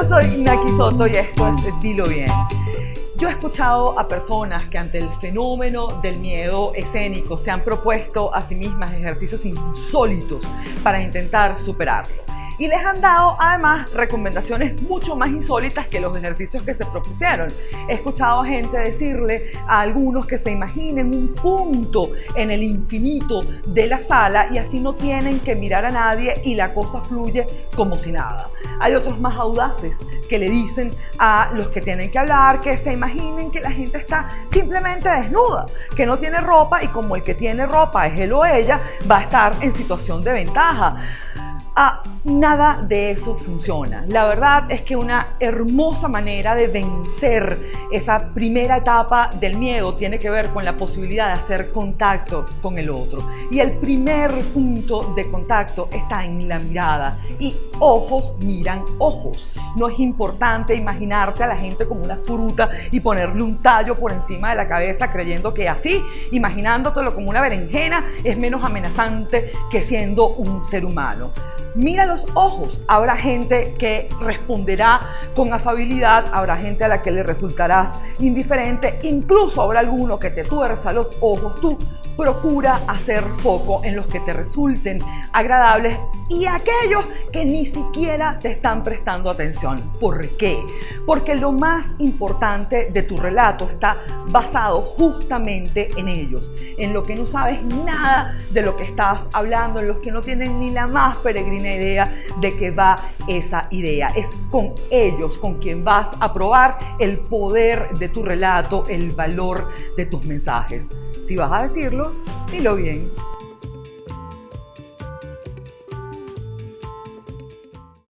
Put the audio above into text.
Yo soy Naki Soto y esto es Dilo Bien. Yo he escuchado a personas que ante el fenómeno del miedo escénico se han propuesto a sí mismas ejercicios insólitos para intentar superarlo y les han dado además recomendaciones mucho más insólitas que los ejercicios que se propusieron. He escuchado a gente decirle a algunos que se imaginen un punto en el infinito de la sala y así no tienen que mirar a nadie y la cosa fluye como si nada. Hay otros más audaces que le dicen a los que tienen que hablar que se imaginen que la gente está simplemente desnuda, que no tiene ropa y como el que tiene ropa es él o ella, va a estar en situación de ventaja. Ah, nada de eso funciona. La verdad es que una hermosa manera de vencer esa primera etapa del miedo tiene que ver con la posibilidad de hacer contacto con el otro. Y el primer punto de contacto está en la mirada. Y ojos miran ojos. No es importante imaginarte a la gente como una fruta y ponerle un tallo por encima de la cabeza creyendo que así, imaginándotelo como una berenjena, es menos amenazante que siendo un ser humano. Mira los ojos. Habrá gente que responderá con afabilidad, habrá gente a la que le resultarás indiferente, incluso habrá alguno que te tuerza los ojos. Tú procura hacer foco en los que te resulten agradables y aquellos que ni siquiera te están prestando atención. ¿Por qué? Porque lo más importante de tu relato está basado justamente en ellos, en lo que no sabes nada de lo que estás hablando, en los que no tienen ni la más peregrina idea de que va esa idea. Es con ellos con quien vas a probar el poder de tu relato, el valor de tus mensajes. Si vas a decirlo, dilo bien.